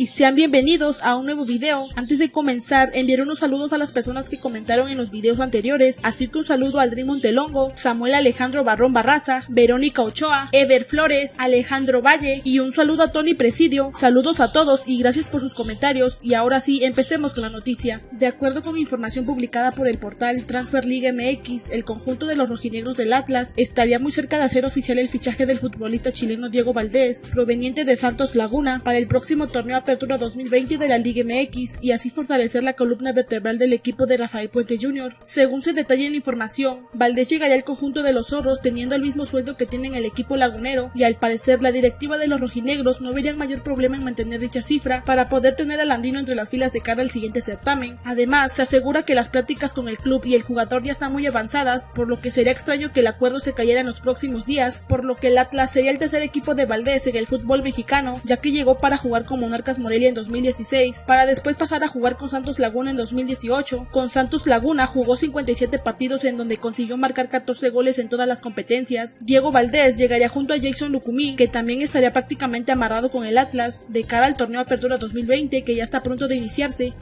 y sean bienvenidos a un nuevo video. Antes de comenzar, enviar unos saludos a las personas que comentaron en los videos anteriores, así que un saludo a Aldrin Montelongo, Samuel Alejandro Barrón Barraza, Verónica Ochoa, Ever Flores, Alejandro Valle y un saludo a Tony Presidio. Saludos a todos y gracias por sus comentarios y ahora sí, empecemos con la noticia. De acuerdo con información publicada por el portal Transfer League MX, el conjunto de los rojinegros del Atlas estaría muy cerca de hacer oficial el fichaje del futbolista chileno Diego Valdés, proveniente de Santos Laguna, para el próximo torneo Apertura 2020 de la Liga MX y así fortalecer la columna vertebral del equipo de Rafael Puente Jr. Según se detalla en la información, Valdés llegaría al conjunto de los zorros teniendo el mismo sueldo que tiene el equipo lagunero y al parecer la directiva de los rojinegros no verían mayor problema en mantener dicha cifra para poder tener al andino entre las filas de cara al siguiente certamen. Además, se asegura que las pláticas con el club y el jugador ya están muy avanzadas, por lo que sería extraño que el acuerdo se cayera en los próximos días, por lo que el Atlas sería el tercer equipo de Valdés en el fútbol mexicano, ya que llegó para jugar con Monarcas Morelia en 2016, para después pasar a jugar con Santos Laguna en 2018. Con Santos Laguna jugó 57 partidos en donde consiguió marcar 14 goles en todas las competencias. Diego Valdés llegaría junto a Jason Lucumí, que también estaría prácticamente amarrado con el Atlas de cara al torneo Apertura 2020 que ya está pronto de iniciarse.